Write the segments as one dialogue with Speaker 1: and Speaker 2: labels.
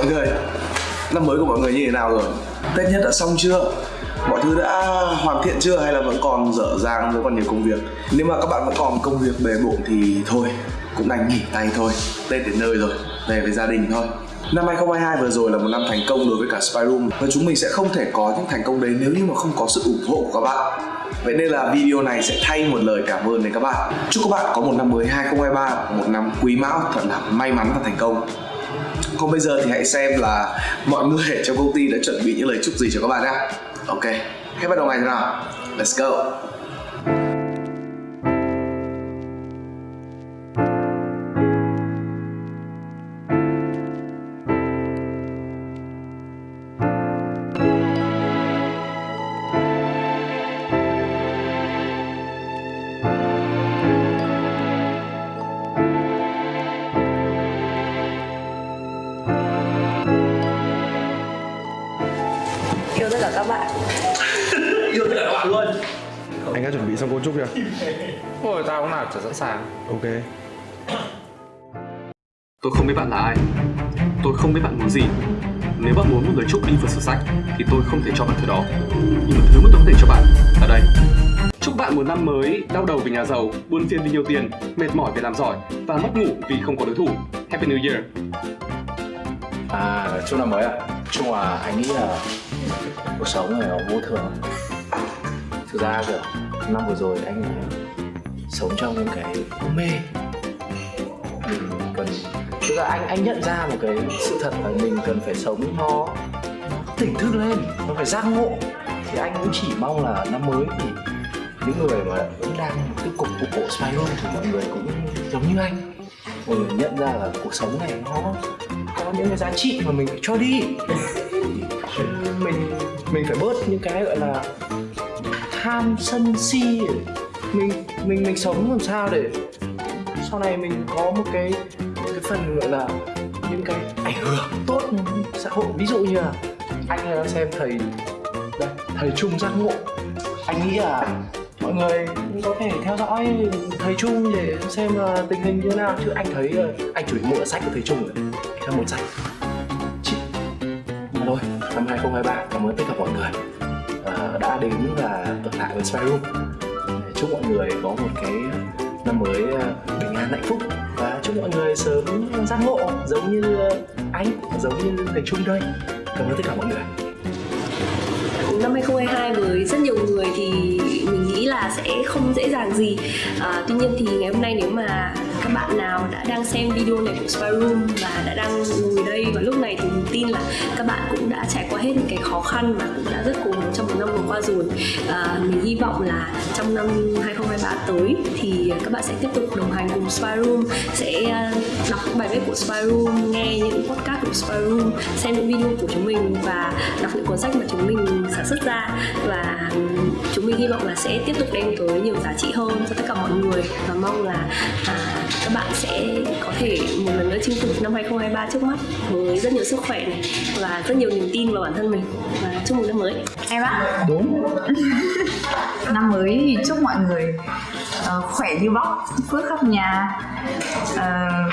Speaker 1: Mọi người. Năm mới của mọi người như thế nào rồi? Tết nhất đã xong chưa? Mọi thứ đã hoàn thiện chưa hay là vẫn còn dở dang vẫn còn nhiều công việc? Nếu mà các bạn vẫn còn công việc bề bộn thì thôi cũng đành nghỉ tay thôi. Tết đến nơi rồi về với gia đình thôi. Năm 2022 vừa rồi là một năm thành công đối với cả Spyroom và chúng mình sẽ không thể có những thành công đấy nếu như mà không có sự ủng hộ của các bạn. Vậy nên là video này sẽ thay một lời cảm ơn đến các bạn. Chúc các bạn có một năm mới 2023, một năm quý mão thật là may mắn và thành công. Còn bây giờ thì hãy xem là mọi người trong công ty đã chuẩn bị những lời chúc gì cho các bạn nhé. Ok, hãy bắt đầu ngày nào? Let's go!
Speaker 2: Cấu trúc chưa?
Speaker 3: Ôi tao cũng nào chả sẵn sàng
Speaker 2: Ok
Speaker 4: Tôi không biết bạn là ai Tôi không biết bạn muốn gì Nếu bạn muốn một lời chúc đi vào sử sách Thì tôi không thể cho bạn thứ đó Nhưng mà thứ mà tôi có thể cho bạn là đây Chúc bạn một năm mới đau đầu vì nhà giàu, buôn phiền vì nhiều tiền, mệt mỏi vì làm giỏi và mất ngủ vì không có đối thủ. Happy New Year!
Speaker 5: À, chúc năm mới ạ. À? Chung là anh nghĩ là cuộc sống này nó vô thường. Thực ra kiểu năm vừa rồi anh sống trong những cái mê. Ừ, mình cần tức là anh anh nhận ra một cái sự thật là mình cần phải sống nó, tỉnh thức lên, nó phải giác ngộ. Thì anh cũng chỉ mong là năm mới thì những người mà vẫn đang tiếp cục ủng hộ spiral thì mọi người cũng giống như anh mọi người nhận ra là cuộc sống này nó có những cái giá trị mà mình phải cho đi mình mình phải bớt những cái gọi là tham sân si mình mình mình sống làm sao để sau này mình có một cái một cái phần gọi là những cái ảnh hưởng tốt xã hội. Ví dụ như là anh đang xem thầy, đây, thầy trung giác ngộ. Anh nghĩ là mọi người có thể theo dõi thầy Trung để xem là tình hình như thế nào. Chứ anh thấy anh chủ mua sách của thầy Trung rồi theo một sách. Chị, mà thôi, năm 2023 cảm ơn tất cả mọi người đã đến và ở lại với Spy Room chúc mọi người có một cái năm mới à, bình an hạnh phúc. Và chúc mọi người sớm giác ngộ giống như à, anh giống như thầy Trung đây cảm ơn tất cả mọi người.
Speaker 6: Năm 2022 với rất nhiều người thì mình nghĩ là sẽ không dễ dàng gì. À, tuy nhiên thì ngày hôm nay nếu mà các bạn nào đã đang xem video này của Spy Room và đã đang ngồi đây và lúc này thì mình tin là các bạn cũng đã trải qua hết những cái khó khăn và cũng đã rất cố gắng trong một năm vừa qua rồi. À, mình hy vọng là trong năm 2023 tới thì các bạn sẽ tiếp tục đồng hành cùng Spy Room sẽ à, đọc những bài viết của Spy Room nghe những podcast của Spy Room xem những video của chúng mình và đọc những cuốn sách mà chúng mình sản xuất ra. Và ừ, chúng mình hy vọng là sẽ tiếp tục đem tới nhiều giá trị hơn cho tất cả mọi người. Và mong là à, các bạn sẽ có thể một lần nữa chinh phục năm 2023 trước mắt với rất nhiều sức khỏe này và rất nhiều niềm tin vào bản thân mình. Và chúc mừng năm mới.
Speaker 7: Em ạ.
Speaker 5: Đúng
Speaker 7: năm mới thì chúc mọi người uh, khỏe như bóc phước khắp nhà. Uh,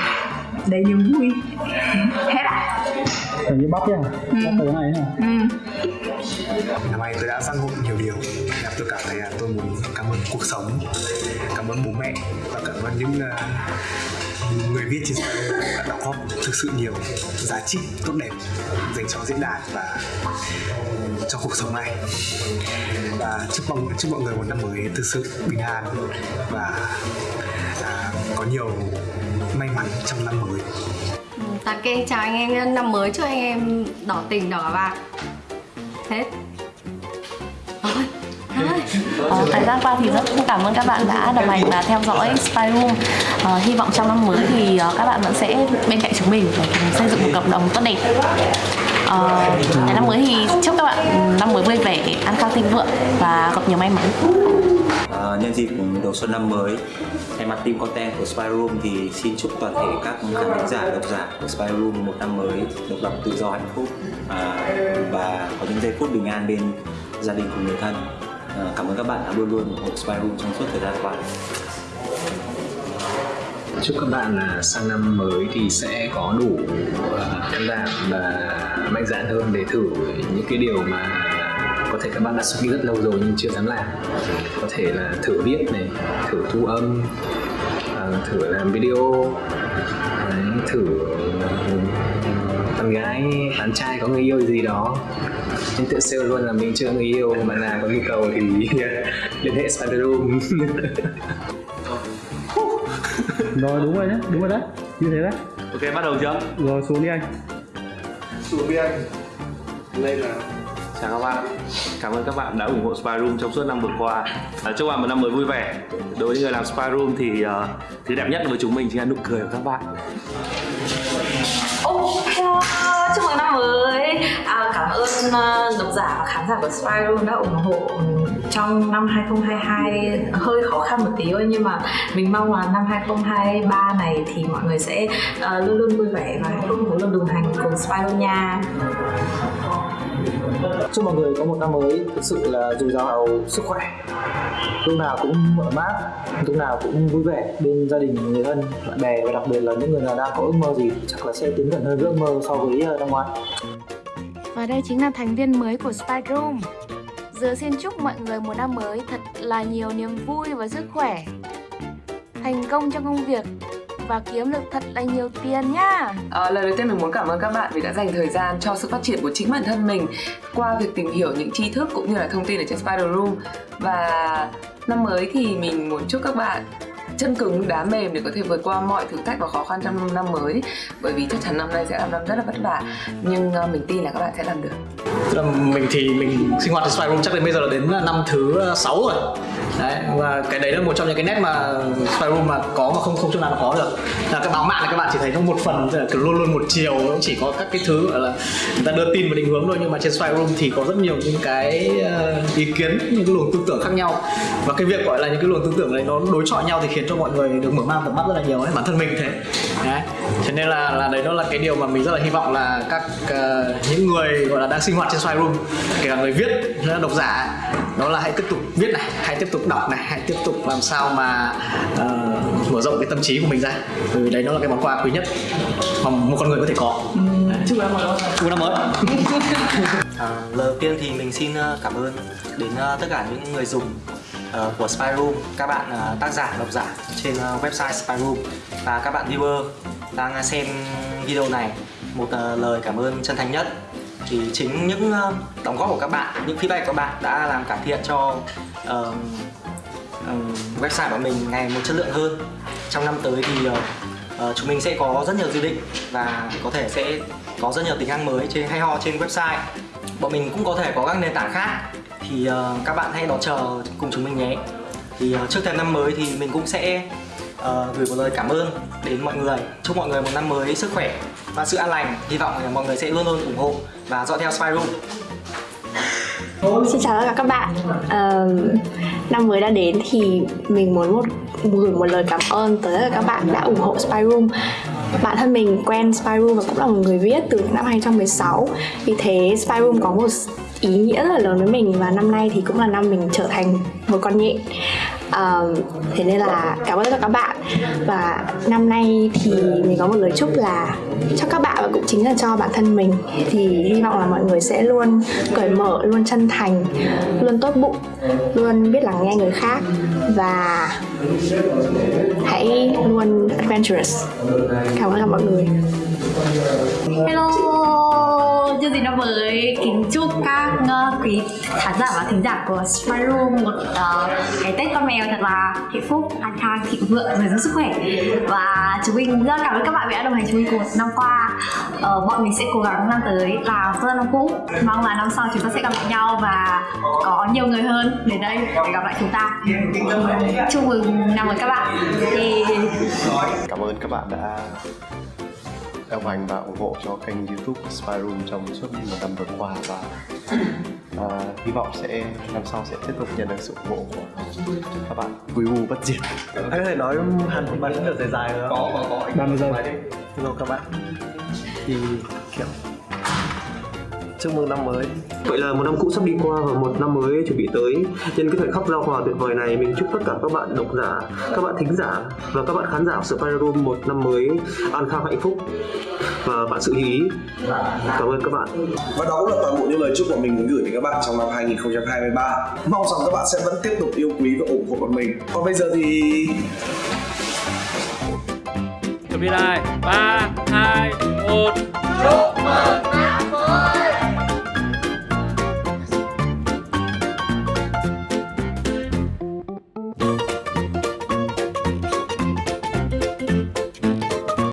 Speaker 7: đầy niềm vui. Hết ạ.
Speaker 2: Phải như bắp nhá
Speaker 7: Ừ.
Speaker 2: Bắp cái này nhá.
Speaker 7: Ừ.
Speaker 8: Năm nay tôi đã giác ngộ nhiều điều. Tôi cảm thấy là tôi muốn cuộc sống. Cảm ơn bố mẹ Và cảm ơn những uh, người viết trên Spyro đã đóng góp thực sự nhiều giá trị tốt đẹp dành cho diễn đàn và cho cuộc sống này. Và chúc mong chúc mọi người một năm mới thực sự bình an và uh, có nhiều may mắn trong năm mới.
Speaker 9: Ừ, ok, chào anh em năm mới chúc anh em đỏ tình đỏ vàng Hết.
Speaker 10: Ờ, thời gian qua thì rất cảm ơn các bạn đã đồng hành và theo dõi Spy Room. Ờ, Hy vọng trong năm mới thì uh, các bạn vẫn sẽ bên cạnh chúng mình để cùng xây dựng một cộng đồng tốt đẹp. Ờ, năm mới thì chúc các bạn năm mới vui vẻ, ăn khang thịnh vượng và gặp nhiều may mắn.
Speaker 11: À, nhân dịp đầu xuân năm mới thay mặt team content của Spy Room thì xin chúc toàn thể các khán thính giả độc giả của Spy Room một năm mới độc lập tự do hạnh phúc. À, và có những giây phút bình an bên gia đình cùng người thân Ờ, cảm ơn các bạn đã luôn luôn ủng hộ Spy Room trong suốt thời gian qua.
Speaker 12: Chúc các bạn là sang năm mới thì sẽ có đủ ờ, can đảm và mạnh dạn hơn để thử những cái điều mà có thể các bạn đã suy nghĩ rất lâu rồi nhưng chưa dám làm. Có thể là thử viết này, thử thu âm ờ, thử làm video thử con gái bạn trai có người yêu gì đó nhưng tự sale luôn là mình chưa người yêu mà là có nhu cầu thì liên hệ Spider Room.
Speaker 2: Rồi đúng rồi nhé, đúng rồi đấy Như thế đấy.
Speaker 3: Ok bắt đầu chưa?
Speaker 2: Rồi xuống đi anh.
Speaker 13: Xuống đi anh. Lên nào
Speaker 3: Chào các bạn. Cảm ơn các bạn đã ủng hộ Spy Room trong suốt năm vừa qua. À, Chúc bạn một năm mới vui vẻ. Đối với người làm Spy Room thì uh, thứ đẹp nhất với chúng mình chính là nụ cười của các bạn.
Speaker 7: Oh, hello, chúc mừng năm mới. À, Cảm ơn uh, độc giả và khán giả của Spy Room đã ủng hộ trong năm 2022 hơi khó khăn một tí thôi nhưng mà mình mong là năm 2023 này thì mọi người sẽ uh, luôn luôn vui vẻ và luôn luôn đồng hành cùng Spy Room nha
Speaker 12: chúc mọi người có một năm mới thực sự là dồi dào sức khỏe. Lúc nào cũng mở mát, lúc nào cũng vui vẻ bên gia đình người thân bạn bè và đặc biệt là những người nào đang có ước mơ gì chắc là sẽ tiến gần hơn ước mơ so với ờ, năm ngoái.
Speaker 14: Và đây chính là thành viên mới của Spike Room. Dứa xin chúc mọi người một năm mới thật là nhiều niềm vui và sức khỏe. Thành công trong công việc và kiếm được thật là nhiều tiền nhá.
Speaker 15: À, lời đầu tiên mình muốn cảm ơn các bạn vì đã dành thời gian cho sự phát triển của chính bản thân mình qua việc tìm hiểu những tri thức cũng như là thông tin ở trên Spider Room. Và năm mới thì mình muốn chúc các bạn chân cứng đá mềm để có thể vượt qua mọi thử thách và khó khăn trong năm mới. Bởi vì chắc chắn năm nay sẽ là năm rất là vất vả nhưng uh, mình tin là các bạn sẽ làm được.
Speaker 12: Mình thì mình sinh hoạt ở Spy Room chắc đến bây giờ là đến năm thứ 6 rồi đấy và cái đấy là một trong những cái nét mà Spyroom mà có mà không không chỗ nào nó có được. Là cái báo mạng này các bạn chỉ thấy nó một phần là luôn luôn một chiều nó chỉ có các cái thứ gọi là người ta đưa tin và định hướng thôi nhưng mà trên Spyroom thì có rất nhiều những cái ờ, ý kiến những cái luồng tư tưởng khác nhau. Và cái việc gọi là những cái luồng tư tưởng này nó đối chọi nhau thì khiến cho mọi người được mở mang tầm mắt rất là nhiều ấy bản thân mình thế. Đấy thế nên là là đấy nó là cái điều mà mình rất là hy vọng là các uh, những người gọi là đang sinh hoạt trên Spyroom kể cả người viết độc giả đó là hãy tiếp tục viết này hãy tiếp tục đọc này hãy tiếp tục làm sao mà uh, mở rộng cái tâm trí của mình ra. Bởi vì đấy nó là cái món quà quý nhất mà một con người có thể có.
Speaker 15: Chúc năm mới
Speaker 12: chúc năm mới
Speaker 11: À, lời đầu tiên thì mình xin ờ, cảm ơn đến ờ, tất cả những người dùng của Spy Room, các bạn tác giả, độc giả trên website Spy Room và các bạn viewer đang xem video này. Một lời cảm ơn chân thành nhất thì chính những ờ, đóng góp của các bạn, những feedback của các bạn đã làm cải thiện cho ờ, ờ, website của mình ngày một chất lượng hơn. Trong năm tới thì uh, chúng mình sẽ có rất nhiều dự định và có thể sẽ có rất nhiều tính năng mới trên hay ho trên website. Bọn mình cũng có thể có các nền tảng khác. Thì uh, các bạn hãy đón chờ cùng chúng mình nhé. Thì uh, trước thềm năm mới thì mình cũng sẽ uh, gửi một lời cảm ơn đến mọi người. Chúc mọi người một năm mới sức khỏe và sự an lành hy vọng là mọi người sẽ luôn luôn ủng hộ và dõi theo Spy Room.
Speaker 16: Xin chào tất cả các bạn. Ờ, Năm mới đã đến thì mình muốn một gửi một lời cảm ơn tới tất cả các bạn đã ủng hộ Spy Room. Bản thân mình quen Spy Room và cũng là một người viết từ năm 2016 Vì thế Spy Room có một ý nghĩa rất là lớn với mình và năm nay thì cũng là năm mình trở thành một con nhện um, thế nên là cảm ơn tất cả các bạn. Và năm nay thì mình có một lời chúc là cho các bạn và cũng chính là cho bản thân mình. Thì hy vọng là mọi người sẽ luôn cởi mở luôn chân thành luôn tốt bụng luôn biết lắng nghe người khác và hãy luôn adventurous. Cảm ơn cả mọi người.
Speaker 7: Hello, chương trình năm mới kính chúc các uh, quý khán giả và thính giả của Smart Room một ờ, uh, cái Tết con mèo thật là hạnh phúc, an khang, thịnh vượng, dồi dào sức khỏe. Và chúng mình rất cảm ơn các bạn vì đã đồng hành chúng mình cùng năm qua. Uh, bọn mình sẽ cố gắng năm tới và hơn năm cũ mong là năm sau chúng ta sẽ gặp lại nhau và có nhiều người hơn đến đây để gặp lại chúng ta. Chúc mừng năm mới các bạn. Thì...
Speaker 17: Cảm ơn các bạn đã đồng hành và ủng hộ cho kênh youtube của Spy Room trong suốt một năm vừa qua và à, hy vọng sẽ năm sau sẽ tiếp tục nhận được sự ủng hộ của các bạn. Vui u bất diệt.
Speaker 18: Anh có thể nói hẳn một bài rất dài dài không?
Speaker 17: Có, có, có.
Speaker 18: 30 giây. Hello các bạn. Thì kiểu
Speaker 5: chúc mừng năm mới
Speaker 18: Vậy là một năm cũ sắp đi qua và một năm mới chuẩn bị tới. Nhân cái thời khắc giao hòa tuyệt vời này, mình chúc tất cả các bạn độc giả, các bạn thính giả và các bạn khán giả của Spy Room một năm mới an khang hạnh phúc và bạn sự ý. Cảm ơn các bạn.
Speaker 1: Và đó cũng là toàn bộ những lời chúc mà mình muốn gửi đến các bạn trong năm 2023. Mong rằng các bạn sẽ vẫn tiếp tục yêu quý và ủng hộ bọn mình. Còn bây giờ thì
Speaker 3: Chuẩn bị lại 3, 2,